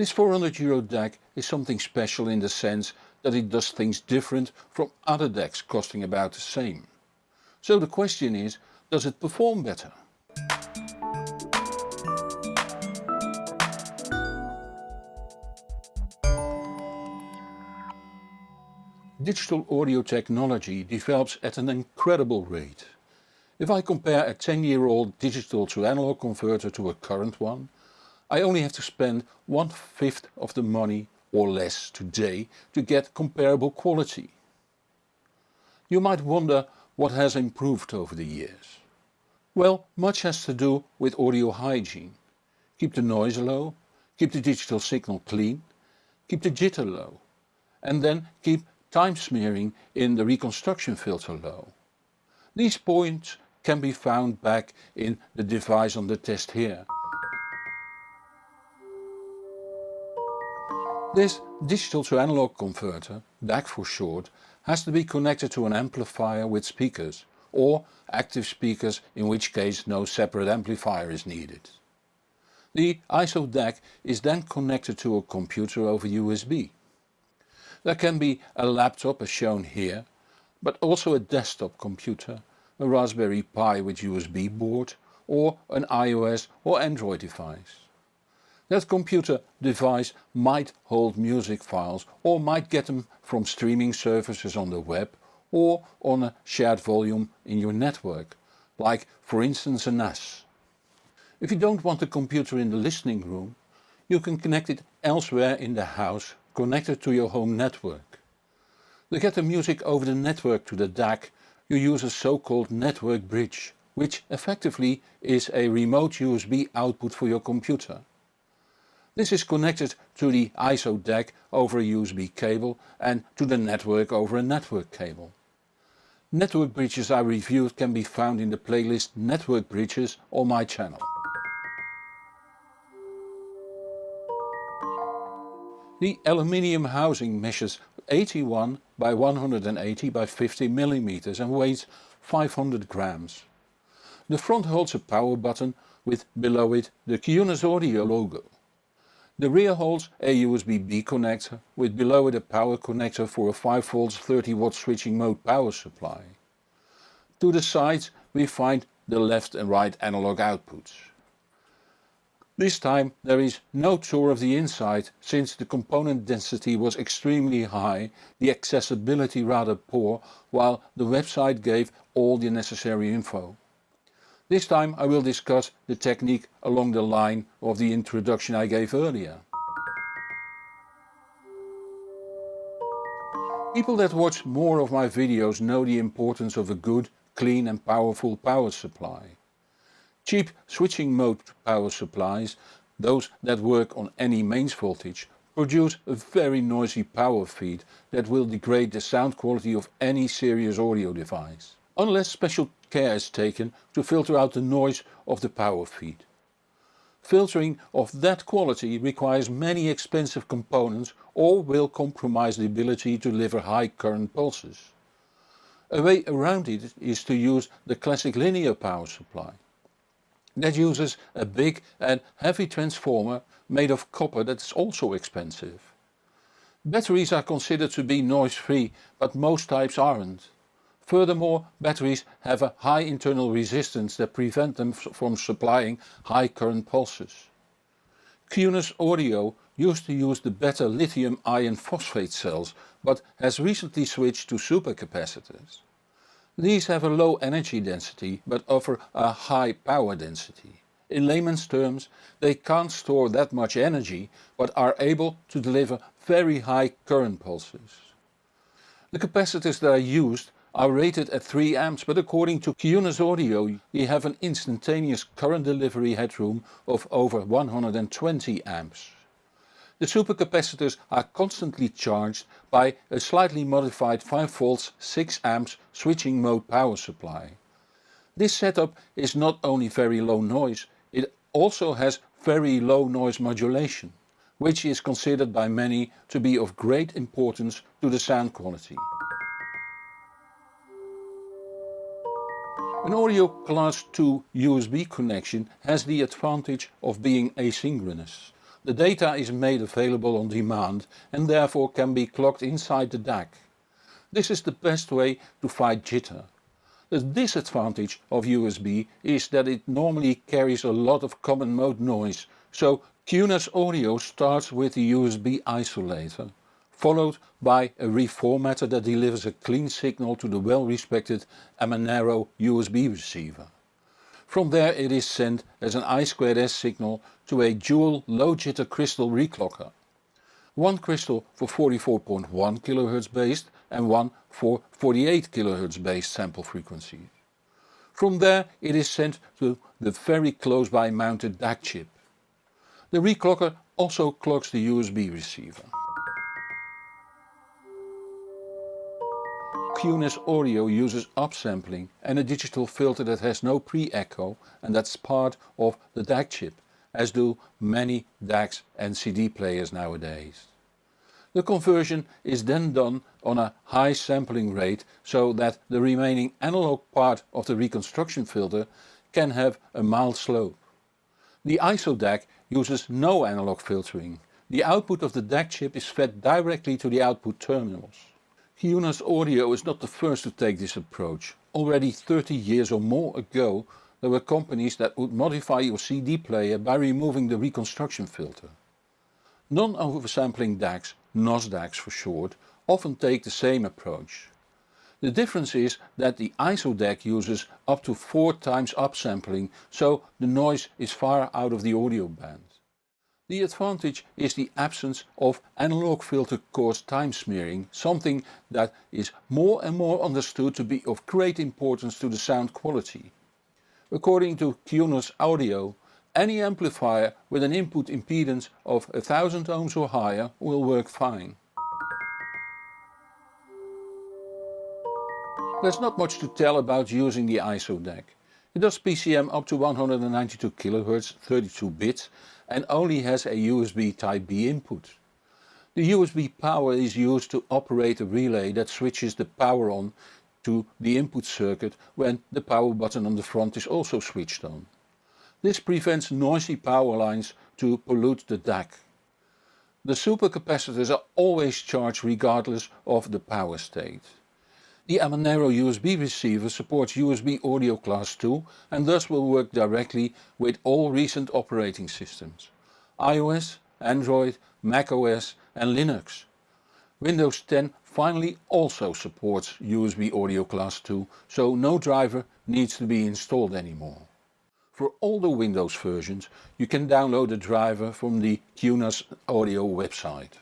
This 400 euro DAC is something special in the sense that it does things different from other DACs costing about the same. So the question is, does it perform better? Digital audio technology develops at an incredible rate. If I compare a 10 year old digital to analog converter to a current one, I only have to spend one fifth of the money or less today to get comparable quality. You might wonder what has improved over the years. Well, much has to do with audio hygiene. Keep the noise low, keep the digital signal clean, keep the jitter low and then keep time smearing in the reconstruction filter low. These points can be found back in the device on the test here. This digital to analog converter, DAC for short, has to be connected to an amplifier with speakers or active speakers in which case no separate amplifier is needed. The ISO DAC is then connected to a computer over USB. There can be a laptop as shown here, but also a desktop computer, a Raspberry Pi with USB board or an iOS or Android device. That computer device might hold music files or might get them from streaming services on the web or on a shared volume in your network, like for instance a NAS. If you don't want the computer in the listening room, you can connect it elsewhere in the house connected to your home network. To get the music over the network to the DAC you use a so-called network bridge, which effectively is a remote USB output for your computer. This is connected to the ISO DAC over a USB cable and to the network over a network cable. Network bridges I reviewed can be found in the playlist Network Bridges on my channel. The aluminium housing measures 81 by 180 by 50 mm and weighs 500 grams. The front holds a power button with below it the QNS Audio logo. The rear holds a USB-B connector with below it a power connector for a 5V 30W switching mode power supply. To the sides we find the left and right analog outputs. This time there is no tour of the inside since the component density was extremely high, the accessibility rather poor, while the website gave all the necessary info. This time I will discuss the technique along the line of the introduction I gave earlier. People that watch more of my videos know the importance of a good, clean and powerful power supply. Cheap switching mode power supplies, those that work on any mains voltage, produce a very noisy power feed that will degrade the sound quality of any serious audio device unless special care is taken to filter out the noise of the power feed. Filtering of that quality requires many expensive components or will compromise the ability to deliver high current pulses. A way around it is to use the classic linear power supply. That uses a big and heavy transformer made of copper that is also expensive. Batteries are considered to be noise free but most types aren't. Furthermore, batteries have a high internal resistance that prevent them from supplying high current pulses. QNS Audio used to use the better lithium iron phosphate cells but has recently switched to supercapacitors. These have a low energy density but offer a high power density. In layman's terms, they can't store that much energy but are able to deliver very high current pulses. The capacitors that are used are rated at 3 amps but according to QNS Audio you have an instantaneous current delivery headroom of over 120 amps. The supercapacitors are constantly charged by a slightly modified 5V 6 amps switching mode power supply. This setup is not only very low noise, it also has very low noise modulation, which is considered by many to be of great importance to the sound quality. An audio class 2 USB connection has the advantage of being asynchronous. the data is made available on demand and therefore can be clocked inside the DAC. This is the best way to fight jitter. The disadvantage of USB is that it normally carries a lot of common mode noise, so QNAS Audio starts with the USB isolator, followed by a reformatter that delivers a clean signal to the well respected Amanero USB receiver. From there it is sent as an I2S signal to a dual low jitter crystal reclocker. One crystal for 44.1 kHz based and one for 48 kHz based sample frequency. From there it is sent to the very close by mounted DAC chip. The reclocker also clocks the USB receiver. QNAS Audio uses upsampling and a digital filter that has no pre-echo and that's part of the DAC chip, as do many DACs and CD players nowadays. The conversion is then done on a high sampling rate so that the remaining analog part of the reconstruction filter can have a mild slope. The ISO DAC uses no analog filtering. The output of the DAC chip is fed directly to the output terminals. QNAS Audio is not the first to take this approach. Already 30 years or more ago there were companies that would modify your CD player by removing the reconstruction filter. Non-oversampling DACs, NOS DACs for short, often take the same approach. The difference is that the ISO DAC uses up to 4 times upsampling so the noise is far out of the audio band. The advantage is the absence of analog filter caused time smearing, something that is more and more understood to be of great importance to the sound quality. According to QNAS Audio, any amplifier with an input impedance of 1000 ohms or higher will work fine. There's not much to tell about using the ISO DAC. It does PCM up to 192 kHz 32 bits and only has a USB Type B input. The USB power is used to operate a relay that switches the power on to the input circuit when the power button on the front is also switched on. This prevents noisy power lines to pollute the DAC. The supercapacitors are always charged regardless of the power state. The Amanero USB receiver supports USB Audio Class 2 and thus will work directly with all recent operating systems. iOS, Android, macOS and Linux. Windows 10 finally also supports USB Audio Class 2 so no driver needs to be installed anymore. For all the Windows versions you can download the driver from the QNAS Audio website.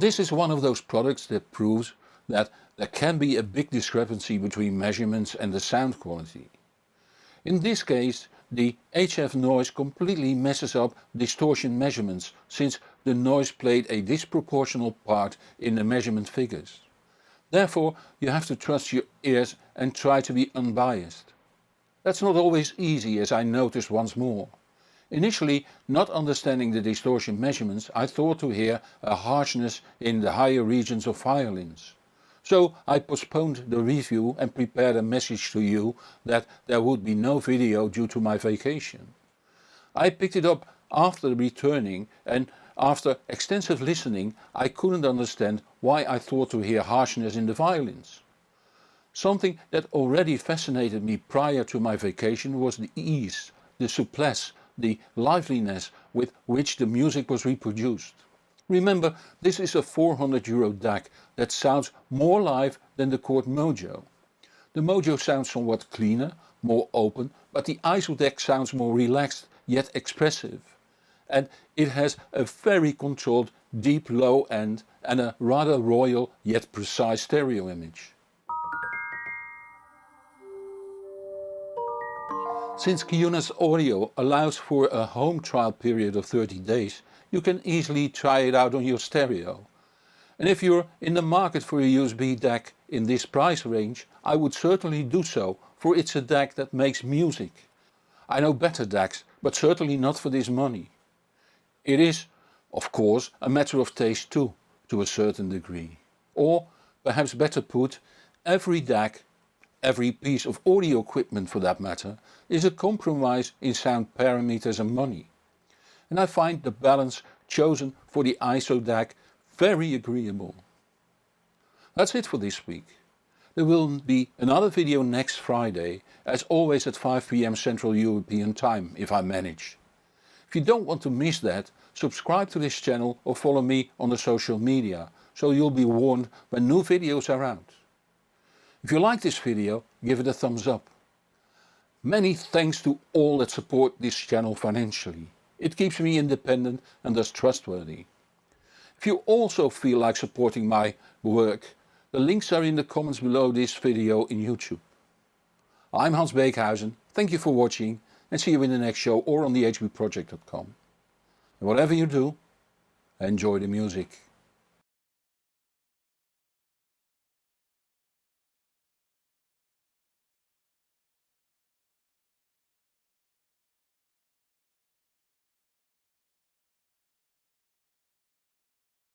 This is one of those products that proves that there can be a big discrepancy between measurements and the sound quality. In this case the HF noise completely messes up distortion measurements since the noise played a disproportional part in the measurement figures. Therefore you have to trust your ears and try to be unbiased. That's not always easy as I noticed once more. Initially not understanding the distortion measurements I thought to hear a harshness in the higher regions of violins. So I postponed the review and prepared a message to you that there would be no video due to my vacation. I picked it up after returning and after extensive listening I couldn't understand why I thought to hear harshness in the violins. Something that already fascinated me prior to my vacation was the ease, the souplesse the liveliness with which the music was reproduced. Remember this is a 400 euro DAC that sounds more live than the Chord Mojo. The Mojo sounds somewhat cleaner, more open, but the ISO DAC sounds more relaxed yet expressive. And it has a very controlled deep low end and a rather royal yet precise stereo image. Since QNAS Audio allows for a home trial period of 30 days, you can easily try it out on your stereo. And if you're in the market for a USB DAC in this price range, I would certainly do so, for it's a DAC that makes music. I know better DACs, but certainly not for this money. It is, of course, a matter of taste too, to a certain degree. Or, perhaps better put, every DAC every piece of audio equipment for that matter, is a compromise in sound parameters and money. And I find the balance chosen for the ISO DAC very agreeable. That's it for this week. There will be another video next Friday, as always at 5pm Central European time, if I manage. If you don't want to miss that, subscribe to this channel or follow me on the social media, so you'll be warned when new videos are out. If you like this video, give it a thumbs up. Many thanks to all that support this channel financially. It keeps me independent and thus trustworthy. If you also feel like supporting my work, the links are in the comments below this video in YouTube. I'm Hans Beekhuyzen, thank you for watching and see you in the next show or on thehbproject.com. And whatever you do, enjoy the music.